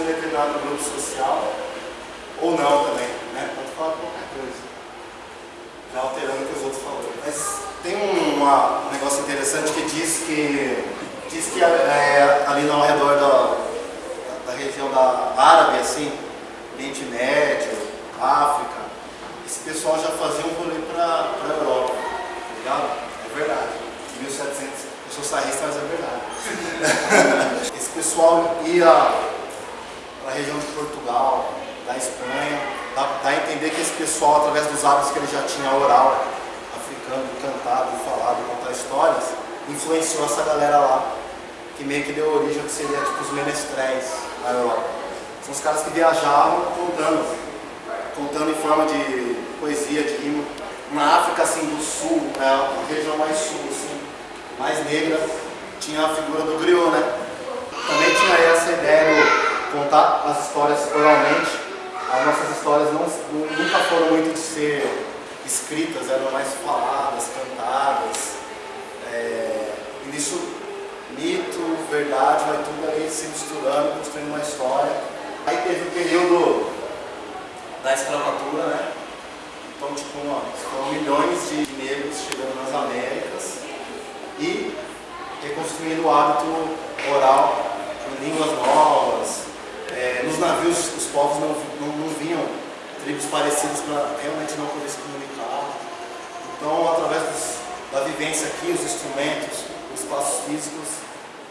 em determinado grupo social, ou não também, né? Pode falar qualquer coisa. Já alterando o que os outros falaram. Mas tem um, uma, um negócio interessante que diz que, diz que é, ali ao redor da, da região da árabe, assim, Oriente Médio, África, esse pessoal já fazia um rolê para a Europa, tá ligado? É verdade. 1700, eu sou sarrista, mas é verdade. esse pessoal ia para a região de Portugal, da Espanha, dá, dá, a entender que esse pessoal, através dos hábitos que ele já tinha oral, africano, cantado, falado, contar histórias, influenciou essa galera lá, que meio que deu origem ao que seria tipo os menestréis na Europa. São os caras que viajavam contando, contando em forma de poesia, de rima. Na África assim do sul, é a região mais sul, assim, mais negra, tinha a figura do griot, né? Tinha essa ideia de contar as histórias oralmente. As nossas histórias não, nunca foram muito de ser escritas, eram mais faladas, cantadas. É, e nisso, mito, verdade, vai tudo ali se misturando, construindo uma história. Aí teve o período da escravatura, né? Então, tipo, foram milhões de negros chegando nas Américas e reconstruindo o hábito oral línguas novas. É, nos navios, os povos não, não, não vinham tribos parecidas para realmente não poder se comunicar. Então, através dos, da vivência aqui, os instrumentos, os espaços físicos,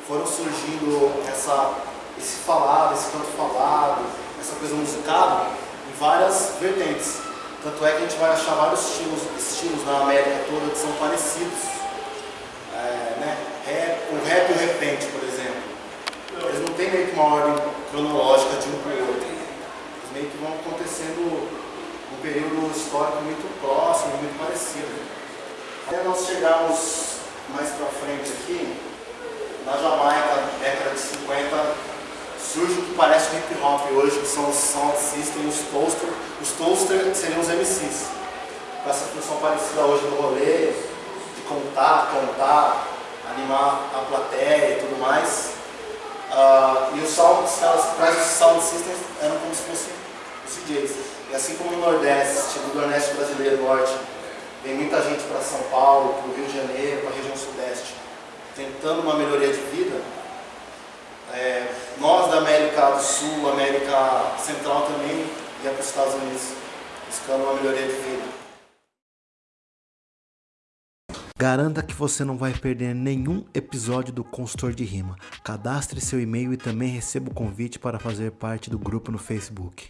foram surgindo essa, esse falado, esse canto falado, essa coisa musicada em várias vertentes. Tanto é que a gente vai achar vários estilos, estilos na América toda que são parecidos. É, né? rap, o rap e o repente, por exemplo. Meio que uma ordem cronológica de um para o outro. Eles meio que vão acontecendo num período histórico muito próximo, muito parecido. Até nós chegarmos mais para frente aqui, na Jamaica, década de 50, surge o que parece o hip hop hoje, que são os sound system, os toaster. Os toaster seriam os MCs. Com essa função parecida hoje do rolê, de contar, cantar, animar a plateia e tudo mais. Uh, e os sound, trazem os sound systems eram como se fossem os DJs. E assim como no Nordeste, tipo do Nordeste brasileiro, Norte, vem muita gente para São Paulo, para o Rio de Janeiro, para a região Sudeste, tentando uma melhoria de vida, é, nós da América do Sul, América Central também, ia para os Estados Unidos, buscando uma melhoria de vida. Garanta que você não vai perder nenhum episódio do Consultor de Rima. Cadastre seu e-mail e também receba o convite para fazer parte do grupo no Facebook.